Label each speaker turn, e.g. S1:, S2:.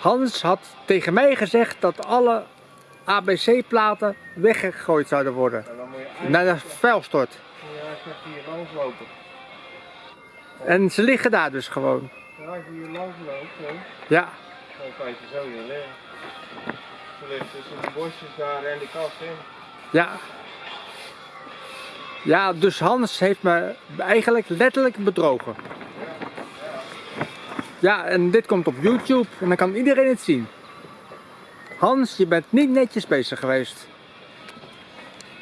S1: Hans had tegen mij gezegd dat alle ABC-platen weggegooid zouden worden. Naar de vuilstort.
S2: moet je eigenlijk hier langs lopen.
S1: En ze liggen daar dus gewoon.
S2: Ja, als je hier langs loopt,
S1: Ja,
S2: dan kan je zo hier liggen. Ze ligt tussen de bosjes daar en die kast in.
S1: ja. Ja, dus Hans heeft me eigenlijk letterlijk bedrogen. Ja, en dit komt op YouTube en dan kan iedereen het zien. Hans, je bent niet netjes bezig geweest.